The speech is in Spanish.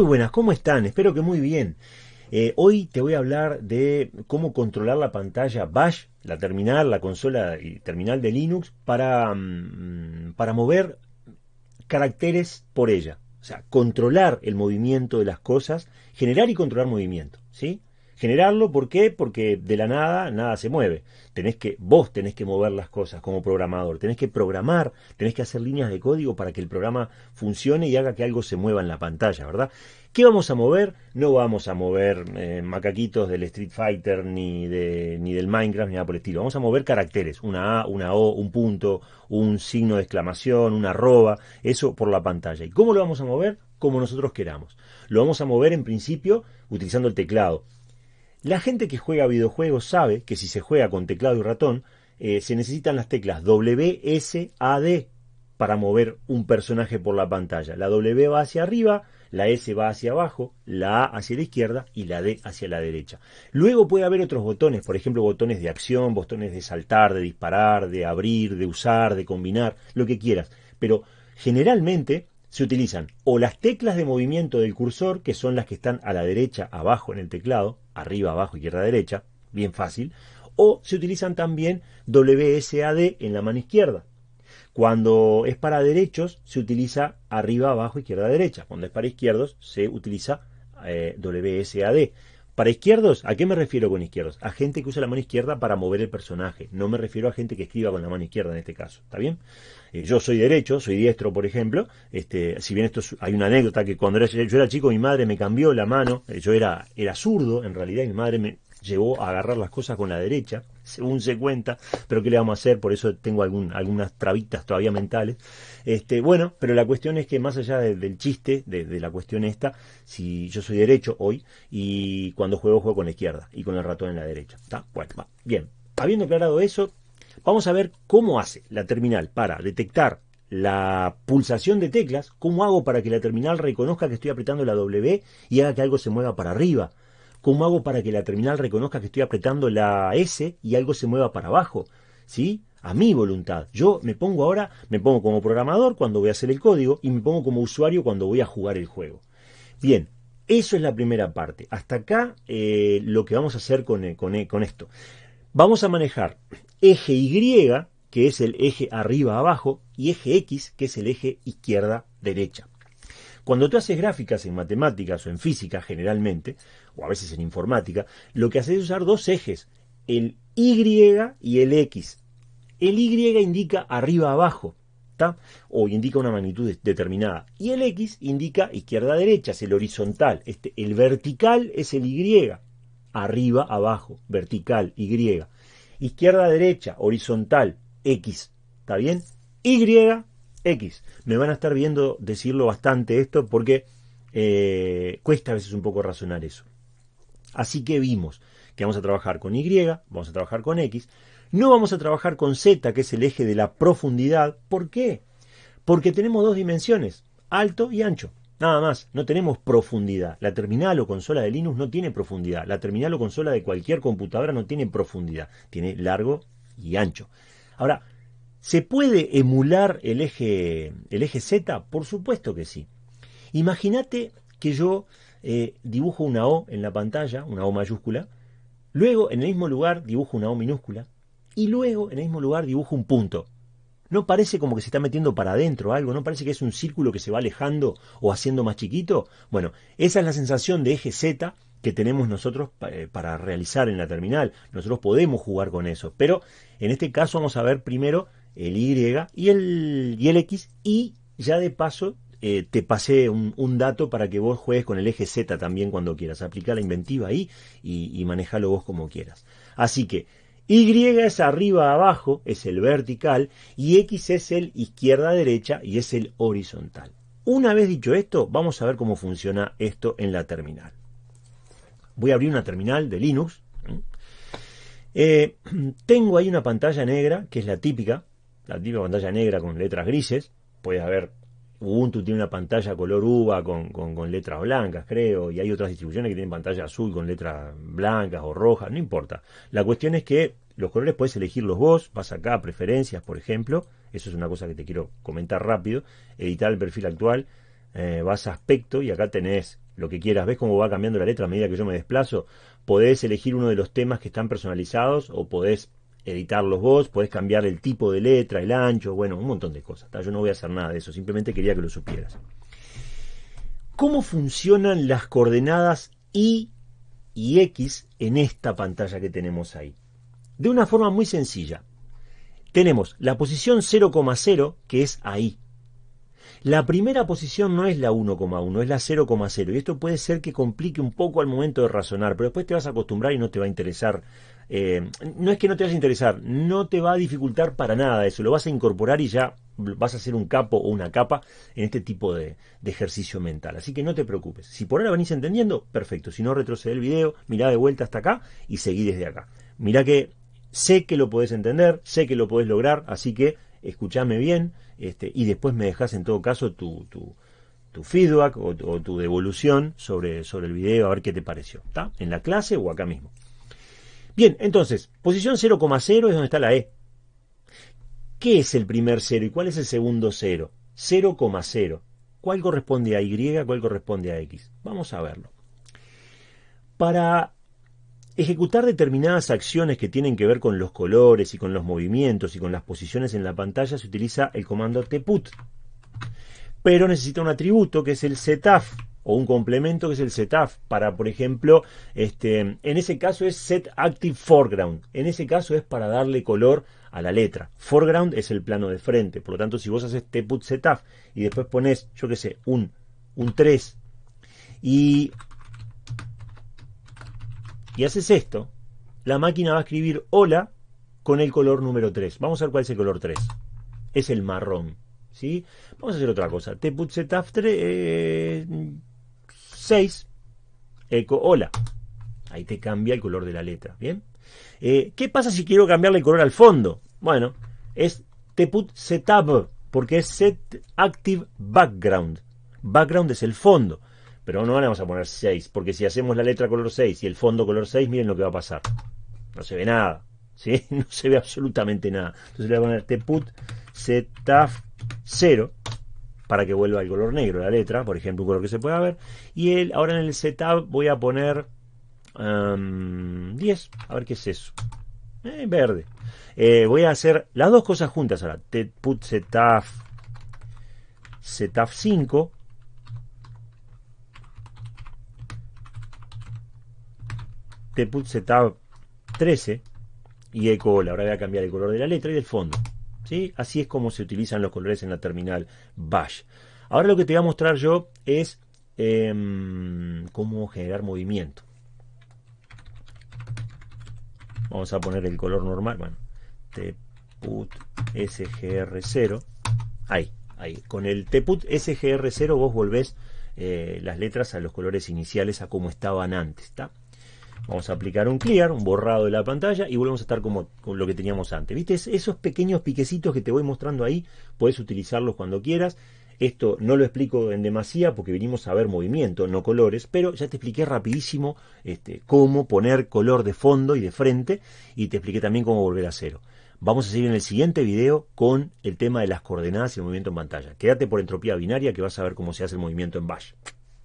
Muy buenas, ¿cómo están? Espero que muy bien. Eh, hoy te voy a hablar de cómo controlar la pantalla Bash, la terminal, la consola y terminal de Linux para, mm, para mover caracteres por ella. O sea, controlar el movimiento de las cosas, generar y controlar movimiento, ¿sí? Generarlo, ¿por qué? Porque de la nada, nada se mueve. Tenés que, vos tenés que mover las cosas como programador, tenés que programar, tenés que hacer líneas de código para que el programa funcione y haga que algo se mueva en la pantalla, ¿verdad? ¿Qué vamos a mover? No vamos a mover eh, macaquitos del Street Fighter ni, de, ni del Minecraft ni nada por el estilo. Vamos a mover caracteres, una A, una O, un punto, un signo de exclamación, una arroba, eso por la pantalla. ¿Y cómo lo vamos a mover? Como nosotros queramos. Lo vamos a mover en principio utilizando el teclado. La gente que juega videojuegos sabe que si se juega con teclado y ratón, eh, se necesitan las teclas W, S, A, D para mover un personaje por la pantalla. La W va hacia arriba, la S va hacia abajo, la A hacia la izquierda y la D hacia la derecha. Luego puede haber otros botones, por ejemplo botones de acción, botones de saltar, de disparar, de abrir, de usar, de combinar, lo que quieras. Pero generalmente se utilizan o las teclas de movimiento del cursor, que son las que están a la derecha, abajo en el teclado, arriba, abajo, izquierda, derecha, bien fácil, o se utilizan también WSAD en la mano izquierda. Cuando es para derechos, se utiliza arriba, abajo, izquierda, derecha. Cuando es para izquierdos, se utiliza eh, WSAD. Para izquierdos, ¿a qué me refiero con izquierdos? A gente que usa la mano izquierda para mover el personaje. No me refiero a gente que escriba con la mano izquierda en este caso. ¿Está bien? Eh, yo soy derecho, soy diestro, por ejemplo. Este, si bien esto hay una anécdota que cuando yo era chico, mi madre me cambió la mano. Eh, yo era, era zurdo, en realidad, y mi madre me, llevó a agarrar las cosas con la derecha, según se cuenta, pero ¿qué le vamos a hacer? Por eso tengo algún, algunas trabitas todavía mentales. Este, bueno, pero la cuestión es que más allá del chiste, de, la cuestión esta, si yo soy derecho hoy y cuando juego juego con la izquierda y con el ratón en la derecha. ¿Está? Bueno. Bien, habiendo aclarado eso, vamos a ver cómo hace la terminal para detectar la pulsación de teclas, cómo hago para que la terminal reconozca que estoy apretando la W y haga que algo se mueva para arriba ¿Cómo hago para que la terminal reconozca que estoy apretando la S y algo se mueva para abajo? ¿Sí? A mi voluntad. Yo me pongo ahora, me pongo como programador cuando voy a hacer el código y me pongo como usuario cuando voy a jugar el juego. Bien, eso es la primera parte. Hasta acá eh, lo que vamos a hacer con, eh, eh, con esto. Vamos a manejar eje Y, que es el eje arriba-abajo, y eje X, que es el eje izquierda-derecha. Cuando tú haces gráficas en matemáticas o en física generalmente, o a veces en informática, lo que haces es usar dos ejes, el Y y el X. El Y indica arriba abajo, o indica una magnitud determinada. Y el X indica izquierda-derecha, es el horizontal. Este, el vertical es el Y, arriba, abajo, vertical, Y. Izquierda-derecha, horizontal, X. ¿Está bien? Y, X. Me van a estar viendo decirlo bastante esto porque eh, cuesta a veces un poco razonar eso. Así que vimos que vamos a trabajar con Y, vamos a trabajar con X, no vamos a trabajar con Z, que es el eje de la profundidad. ¿Por qué? Porque tenemos dos dimensiones, alto y ancho. Nada más, no tenemos profundidad. La terminal o consola de Linux no tiene profundidad. La terminal o consola de cualquier computadora no tiene profundidad. Tiene largo y ancho. Ahora, ¿se puede emular el eje, el eje Z? Por supuesto que sí. Imagínate que yo eh, dibujo una O en la pantalla, una O mayúscula, luego en el mismo lugar dibujo una O minúscula, y luego en el mismo lugar dibujo un punto. ¿No parece como que se está metiendo para adentro algo? ¿No parece que es un círculo que se va alejando o haciendo más chiquito? Bueno, esa es la sensación de eje Z que tenemos nosotros eh, para realizar en la terminal. Nosotros podemos jugar con eso, pero en este caso vamos a ver primero el Y y el, X y ya de paso eh, te pasé un, dato para que vos juegues con el eje Z también cuando quieras. Aplicar la inventiva ahí y, y manejalo vos como quieras. Así que Y es arriba abajo, es el vertical, y X es el izquierda derecha y es el horizontal. Una vez dicho esto, vamos a ver cómo funciona esto en la terminal. Voy a abrir una terminal de Linux. Eh, tengo ahí una pantalla negra, que es la típica, la típica pantalla negra con letras grises. Puedes ver Ubuntu tiene una pantalla color uva con, con, letras blancas, creo, y hay otras distribuciones que tienen pantalla azul con letras blancas o rojas, no importa. La cuestión es que los colores puedes elegirlos vos, vas acá a preferencias, por ejemplo, eso es una cosa que te quiero comentar rápido, editar el perfil actual, eh, vas a aspecto y acá tenés lo que quieras. ¿Ves cómo va cambiando la letra a medida que yo me desplazo? Podés elegir uno de los temas que están personalizados o podés editarlos vos, podés cambiar el tipo de letra, el ancho, bueno, un montón de cosas. Yo no voy a hacer nada de eso, simplemente quería que lo supieras. ¿Cómo funcionan las coordenadas Y y X en esta pantalla que tenemos ahí? De una forma muy sencilla. Tenemos la posición 0,0 que es ahí. La primera posición no es la 1,1, es la 0,0. Y esto puede ser que complique un poco al momento de razonar, pero después te vas a acostumbrar y no te va a interesar. Eh, no es que no te vaya a interesar, no te va a dificultar para nada eso. Lo vas a incorporar y ya vas a hacer un capo o una capa en este tipo de, ejercicio mental. Así que no te preocupes. Si por ahora venís entendiendo, perfecto. Si no, retrocede el video, mirá de vuelta hasta acá y seguí desde acá. Mirá que sé que lo podés entender, sé que lo podés lograr, así que escúchame bien este, y después me dejas en todo caso tu, tu, feedback o, tu devolución sobre, sobre el video, a ver qué te pareció. ¿Está? En la clase o acá mismo. Bien, entonces, posición 0,0 es donde está la E. ¿Qué es el primer cero y cuál es el segundo cero? 0,0. ¿Cuál corresponde a Y? ¿Cuál corresponde a X? Vamos a verlo. Para ejecutar determinadas acciones que tienen que ver con los colores y con los movimientos y con las posiciones en la pantalla se utiliza el comando tput. Pero necesita un atributo que es el setaf o un complemento que es el setaf para, por ejemplo, este, en ese caso es set active foreground. En ese caso es para darle color a la letra. Foreground es el plano de frente. Por lo tanto, si vos haces tput setaf y después pones, yo qué sé, un, un 3 y, y haces esto, la máquina va a escribir hola con el color número 3. Vamos a ver cuál es el color 3. Es el marrón. ¿sí? Vamos a hacer otra cosa. Tput setaf 3, 6, eco hola. Ahí te cambia el color de la letra. ¿Bien? Eh, ¿Qué pasa si quiero cambiarle el color al fondo? Bueno, es tput setup, porque es set active background. Background es el fondo. Pero no vamos a poner 6, porque si hacemos la letra color 6 y el fondo color 6, miren lo que va a pasar. No se ve nada. ¿sí? No se ve absolutamente nada. Entonces le voy a poner tput setup 0 para que vuelva el color negro la letra, por ejemplo, un color que se pueda ver. Y el, ahora en el setup voy a poner 10. A ver qué es eso. Eh, verde. Eh, voy a hacer las dos cosas juntas ahora. Put setup, setup 5. put setup 13 y eco Ahora voy a cambiar el color de la letra y del fondo. ¿Sí? Así es como se utilizan los colores en la terminal Bash. Ahora lo que te voy a mostrar yo es em, cómo generar movimiento. Vamos a poner el color normal. Bueno, tput sgr0. Ahí, ahí. Con el tput sgr0 vos volvés eh, las letras a los colores iniciales a como estaban antes. ¿está? Vamos a aplicar un clear, un borrado de la pantalla y volvemos a estar como con lo que teníamos antes. ¿Viste? Esos pequeños piquecitos que te voy mostrando ahí, puedes utilizarlos cuando quieras. Esto no lo explico en demasía porque vinimos a ver movimiento, no colores, pero ya te expliqué rapidísimo este, cómo poner color de fondo y de frente y te expliqué también cómo volver a cero. Vamos a seguir en el siguiente video con el tema de las coordenadas y el movimiento en pantalla. Quédate por entropía binaria que vas a ver cómo se hace el movimiento en Bash.